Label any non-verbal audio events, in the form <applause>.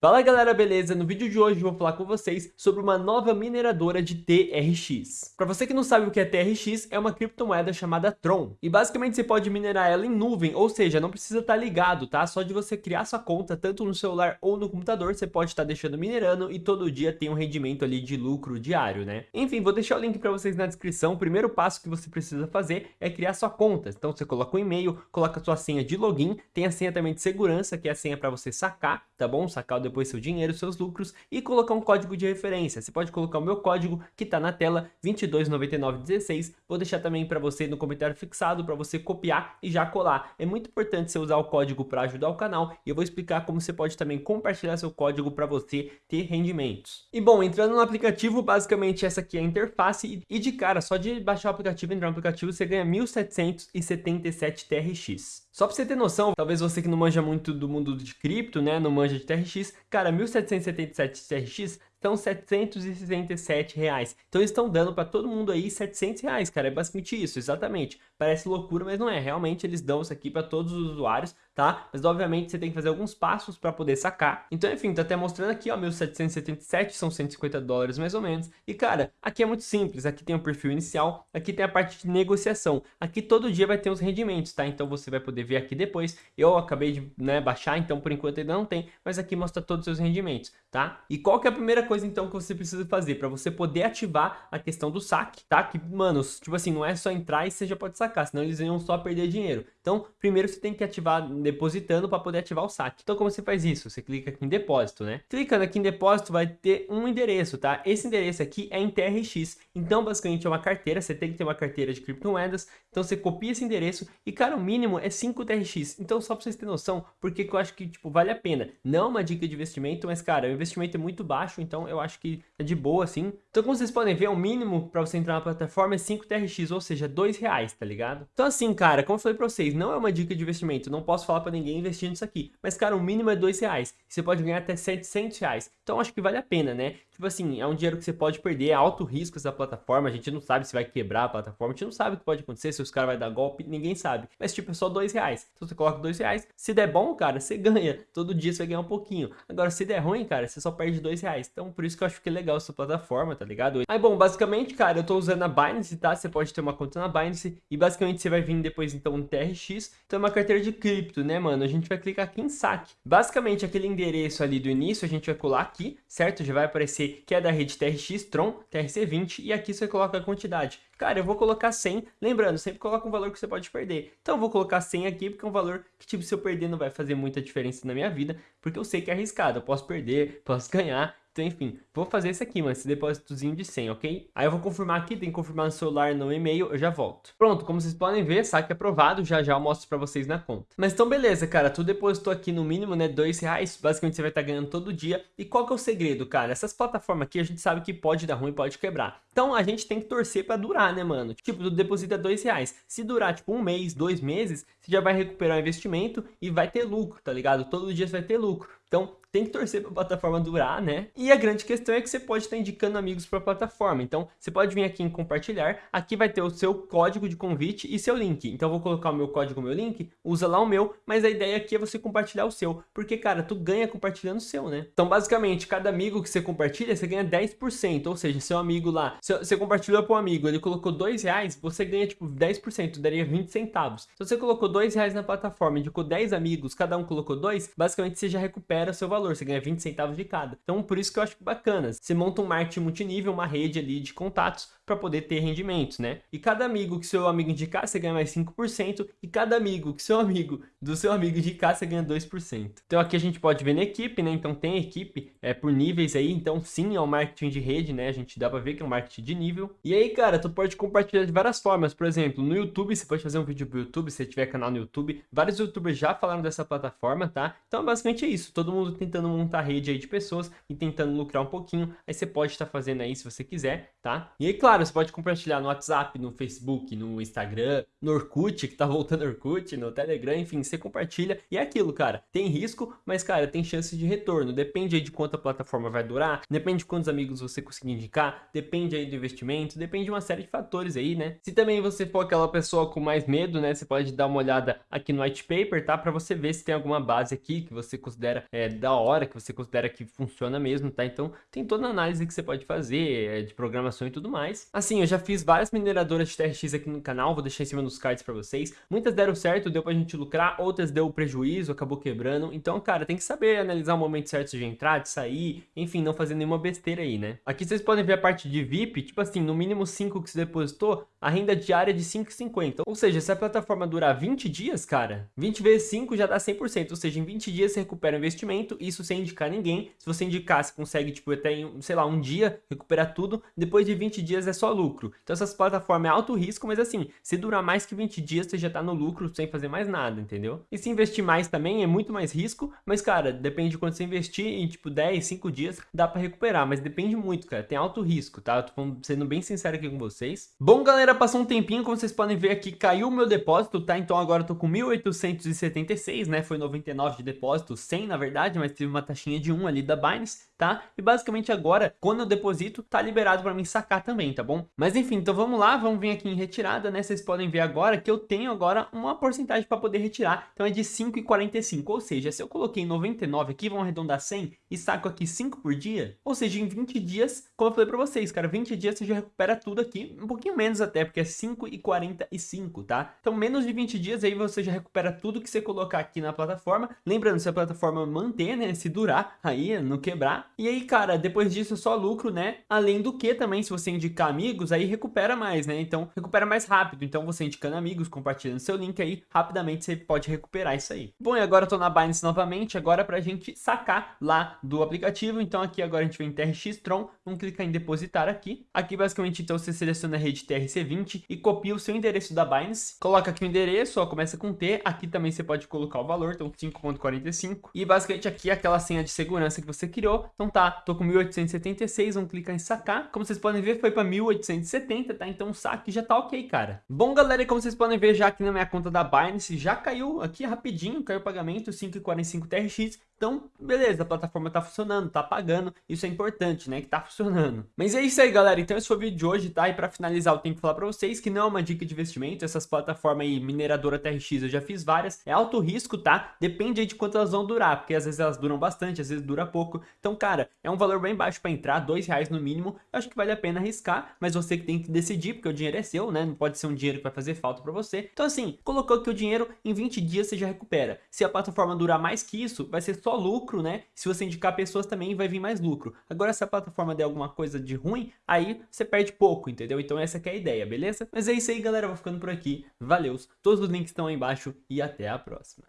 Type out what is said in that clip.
Fala galera, beleza? No vídeo de hoje vou falar com vocês sobre uma nova mineradora de TRX. Para você que não sabe o que é TRX, é uma criptomoeda chamada Tron. E basicamente você pode minerar ela em nuvem, ou seja, não precisa estar tá ligado, tá? Só de você criar sua conta, tanto no celular ou no computador, você pode estar tá deixando minerando e todo dia tem um rendimento ali de lucro diário, né? Enfim, vou deixar o link para vocês na descrição. O primeiro passo que você precisa fazer é criar sua conta. Então você coloca o um e-mail, coloca a sua senha de login, tem a senha também de segurança, que é a senha para você sacar, tá bom? Sacar o depois seu dinheiro, seus lucros e colocar um código de referência. Você pode colocar o meu código que está na tela 229916. Vou deixar também para você no comentário fixado para você copiar e já colar. É muito importante você usar o código para ajudar o canal e eu vou explicar como você pode também compartilhar seu código para você ter rendimentos. E bom, entrando no aplicativo, basicamente essa aqui é a interface e de cara, só de baixar o aplicativo, entrar no aplicativo, você ganha 1777 TRX. Só pra você ter noção, talvez você que não manja muito do mundo de cripto, né, não manja de TRX, cara, 1777 TRX são 767 reais. Então estão dando para todo mundo aí 700 reais, cara. É basicamente isso, exatamente. Parece loucura, mas não é. Realmente eles dão isso aqui para todos os usuários, tá? Mas obviamente você tem que fazer alguns passos para poder sacar. Então, enfim, tá até mostrando aqui, ó, 1777, são 150 dólares mais ou menos. E, cara, aqui é muito simples. Aqui tem o perfil inicial, aqui tem a parte de negociação. Aqui todo dia vai ter os rendimentos, tá? Então você vai poder ver aqui depois. Eu acabei de né, baixar, então por enquanto ainda não tem, mas aqui mostra todos os seus rendimentos, tá? E qual que é a primeira coisa então que você precisa fazer para você poder ativar a questão do saque, tá? Que, mano, tipo assim, não é só entrar e você já pode sacar, senão eles iam só perder dinheiro. Então, primeiro você tem que ativar depositando para poder ativar o saque. Então, como você faz isso? Você clica aqui em depósito, né? Clicando aqui em depósito vai ter um endereço, tá? Esse endereço aqui é em TRX. Então, basicamente é uma carteira, você tem que ter uma carteira de criptomoedas. Então, você copia esse endereço e, cara, o mínimo é 5 TRX. Então, só para vocês terem noção, porque eu acho que, tipo, vale a pena. Não é uma dica de investimento, mas, cara, o investimento é muito baixo, então eu acho que é de boa, assim. Então, como vocês podem ver, o mínimo para você entrar na plataforma é 5 TRX, ou seja, 2 reais, tá ligado? Então, assim, cara, como eu falei para vocês, não é uma dica de investimento, não posso falar para ninguém investir nisso aqui. Mas, cara, o mínimo é 2 reais. Você pode ganhar até 700 reais. Então, acho que vale a pena, né? Tipo assim, é um dinheiro que você pode perder, é alto risco essa plataforma, a gente não sabe se vai quebrar a plataforma, a gente não sabe o que pode acontecer, se os caras vão dar golpe, ninguém sabe. Mas, tipo, é só 2 reais. Então, você coloca 2 reais, se der bom, cara, você <laughs> ganha. Todo dia você vai ganhar um pouquinho. Agora, se der ruim, cara, você só perde 2 reais. Então, por isso que eu acho que é legal essa plataforma, tá ligado? Aí, bom, basicamente, cara, eu tô usando a Binance, tá? Você pode ter uma conta na Binance e basicamente você vai vir depois, então, no TRX. Então, é uma carteira de cripto, né, mano? A gente vai clicar aqui em saque. Basicamente, aquele endereço ali do início, a gente vai colar aqui, certo? Já vai aparecer que é da rede TRX Tron, TRC20 e aqui você coloca a quantidade. Cara, eu vou colocar 100, lembrando, sempre coloca um valor que você pode perder. Então eu vou colocar 100 aqui porque é um valor que tipo, se eu perder não vai fazer muita diferença na minha vida, porque eu sei que é arriscado, eu posso perder, posso ganhar, então, enfim, vou fazer esse aqui, mano, esse depósitozinho de 100, ok? Aí eu vou confirmar aqui, tem que confirmar no celular, no e-mail, eu já volto. Pronto, como vocês podem ver, saque aprovado, já já eu mostro pra vocês na conta. Mas então, beleza, cara, tu depositou aqui no mínimo, né, dois reais, basicamente você vai estar tá ganhando todo dia. E qual que é o segredo, cara? Essas plataformas aqui a gente sabe que pode dar ruim, pode quebrar. Então a gente tem que torcer pra durar, né, mano? Tipo, tu deposita dois reais. Se durar, tipo, um mês, dois meses, você já vai recuperar o investimento e vai ter lucro, tá ligado? Todo dia você vai ter lucro. Então, tem que torcer para a plataforma durar, né? E a grande questão é que você pode estar indicando amigos para a plataforma. Então, você pode vir aqui em compartilhar. Aqui vai ter o seu código de convite e seu link. Então, eu vou colocar o meu código, o meu link. Usa lá o meu, mas a ideia aqui é você compartilhar o seu. Porque, cara, tu ganha compartilhando o seu, né? Então, basicamente, cada amigo que você compartilha, você ganha 10%. Ou seja, seu amigo lá, você compartilhou para um amigo, ele colocou 2 reais, você ganha, tipo, 10%, daria 20 centavos. Se você colocou 2 reais na plataforma, indicou 10 amigos, cada um colocou 2, basicamente você já recupera seu valor valor, você ganha 20 centavos de cada. Então, por isso que eu acho bacana. Você monta um marketing multinível, uma rede ali de contatos para poder ter rendimentos, né? E cada amigo que seu amigo indicar, você ganha mais 5%, e cada amigo que seu amigo do seu amigo indicar, você ganha 2%. Então aqui a gente pode ver na equipe, né? Então tem equipe é, por níveis aí, então sim, é um marketing de rede, né? A gente dá para ver que é um marketing de nível. E aí, cara, tu pode compartilhar de várias formas, por exemplo, no YouTube, você pode fazer um vídeo pro YouTube, se tiver canal no YouTube. Vários youtubers já falaram dessa plataforma, tá? Então basicamente é isso, todo mundo tentando montar rede aí de pessoas e tentando lucrar um pouquinho, aí você pode estar fazendo aí se você quiser, tá? E aí, claro, claro, você pode compartilhar no WhatsApp, no Facebook, no Instagram, no Orkut, que tá voltando Orkut, no Telegram, enfim, você compartilha. E é aquilo, cara, tem risco, mas, cara, tem chance de retorno. Depende aí de quanto a plataforma vai durar, depende de quantos amigos você conseguir indicar, depende aí do investimento, depende de uma série de fatores aí, né? Se também você for aquela pessoa com mais medo, né, você pode dar uma olhada aqui no white paper, tá? Pra você ver se tem alguma base aqui que você considera é, da hora, que você considera que funciona mesmo, tá? Então, tem toda a análise que você pode fazer, é, de programação e tudo mais. Assim, eu já fiz várias mineradoras de TRX aqui no canal, vou deixar em cima dos cards pra vocês. Muitas deram certo, deu pra gente lucrar, outras deu prejuízo, acabou quebrando. Então, cara, tem que saber analisar o momento certo de entrar, de sair, enfim, não fazer nenhuma besteira aí, né? Aqui vocês podem ver a parte de VIP, tipo assim, no mínimo 5 que você depositou, a renda diária é de 5,50. Ou seja, se a plataforma durar 20 dias, cara, 20 vezes 5 já dá 100%. Ou seja, em 20 dias você recupera o investimento, isso sem indicar ninguém. Se você indicar, você consegue, tipo, até em, sei lá, um dia recuperar tudo. Depois de 20 dias é só lucro. Então essas plataformas é alto risco, mas assim, se durar mais que 20 dias, você já tá no lucro sem fazer mais nada, entendeu? E se investir mais também é muito mais risco, mas cara, depende de quanto você investir, em tipo 10, 5 dias, dá pra recuperar, mas depende muito, cara, tem alto risco, tá? Eu tô sendo bem sincero aqui com vocês. Bom, galera, passou um tempinho, como vocês podem ver aqui, caiu o meu depósito, tá? Então agora eu tô com 1.876, né? Foi 99 de depósito, 100 na verdade, mas teve uma taxinha de 1 ali da Binance, tá? E basicamente agora, quando eu deposito, tá liberado pra mim sacar também, tá bom? Mas enfim, então vamos lá, vamos vir aqui em retirada, né? Vocês podem ver agora que eu tenho agora uma porcentagem para poder retirar, então é de 5,45, ou seja, se eu coloquei 99 aqui, vamos arredondar 100 e saco aqui 5 por dia, ou seja, em 20 dias, como eu falei para vocês, cara, 20 dias você já recupera tudo aqui, um pouquinho menos até, porque é 5,45, tá? Então menos de 20 dias aí você já recupera tudo que você colocar aqui na plataforma, lembrando, se a plataforma manter, né, se durar aí, não quebrar, e aí, cara, depois disso é só lucro, né, além do que também, se você indicar amigos, aí recupera mais, né, então recupera mais rápido, então você indicando amigos, compartilhando seu link aí, rapidamente você pode recuperar isso aí. Bom, e agora eu tô na Binance novamente, agora pra gente sacar lá do aplicativo, então aqui agora a gente vem em TRX Tron, vamos clicar em depositar aqui, aqui basicamente então você seleciona a rede TRC20 e copia o seu endereço da Binance, coloca aqui o endereço, ó, começa com T, aqui também você pode colocar o valor, então 5.45, e basicamente aqui é aquela senha de segurança que você criou, então tá, tô com 1876, vamos clicar em sacar, como vocês podem ver foi pra 1870, tá, então o saque já tá ok, cara. Bom, galera, como vocês podem ver já aqui na minha conta da Binance, já caiu aqui rapidinho, caiu o pagamento, 5,45 TRX, então, beleza, a plataforma tá funcionando, tá pagando, isso é importante, né, que tá funcionando. Mas é isso aí, galera, então esse foi o vídeo de hoje, tá? E pra finalizar, eu tenho que falar pra vocês que não é uma dica de investimento, essas plataformas aí, mineradora TRX, eu já fiz várias, é alto risco, tá? Depende aí de quanto elas vão durar, porque às vezes elas duram bastante, às vezes dura pouco. Então, cara, é um valor bem baixo pra entrar, dois reais no mínimo, eu acho que vale a pena arriscar, mas você que tem que decidir, porque o dinheiro é seu, né? Não pode ser um dinheiro que vai fazer falta pra você. Então, assim, colocou aqui o dinheiro, em 20 dias você já recupera. Se a plataforma durar mais que isso, vai ser só lucro, né? Se você indicar pessoas também vai vir mais lucro. Agora se a plataforma der alguma coisa de ruim, aí você perde pouco, entendeu? Então essa é a ideia, beleza? Mas é isso aí galera, vou ficando por aqui. Valeus, todos os links estão aí embaixo e até a próxima.